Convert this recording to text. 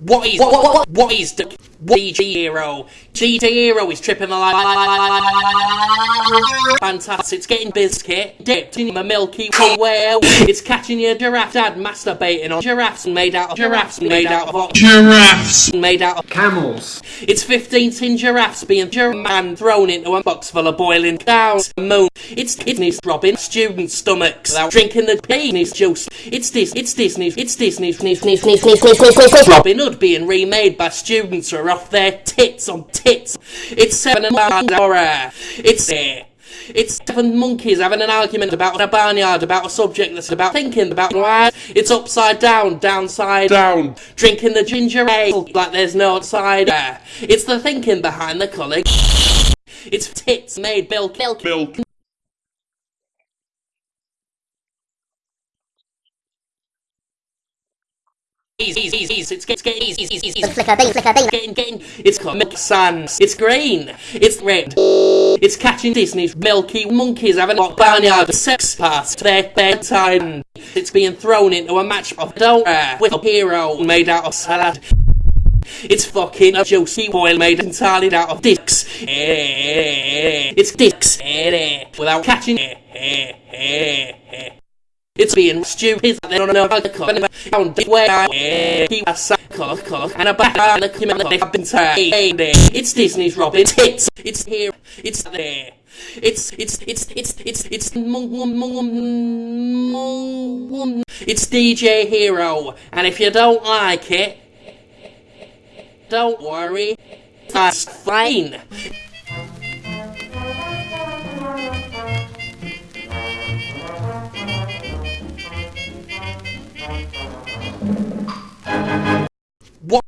What is what what what, what is the what is DJ Hero? DJ Hero is tripping the line. Fantastic! It's getting biscuit dipped in a milky way. It's catching your giraffe dad masturbating on giraffes made out of giraffes made out of? Giraffes. made out of Camels. it's 15 tin giraffes being man thrown into a box full of boiling cows. Moon. It's Disney's robbing students' stomachs without drinking the Disney's juice. It's this. It's Disney's. It's Disney's. Disney's. Disney's. Robin Hood being remade by students who are off their tits on tits. It's seven and one horror. It's there. It's seven monkeys having an argument about a barnyard, about a subject that's about thinking about why it's upside down, downside Down. drinking the ginger ale like there's no outside. It's the thinking behind the colour. It's tits made milk. milk. Milk. Flicker thing. Getting, getting. It's got milk sands. It's green. It's red. It's catching Disney's milky monkeys having a barnyard sex past their bedtime. It's being thrown into a match of donor uh, with a hero made out of salad. It's fucking a juicy oil made entirely out of dicks. Eh, eh, eh, it's dicks without catching. It's being stupid. They don't know how to cut and found where I keep a cycle cook and a back and a criminal they have been tied. It's Disney's Robin. It's it's here. It's there. It's it's it's it's it's it's it's DJ Hero, and if you don't like it, don't worry, that's fine.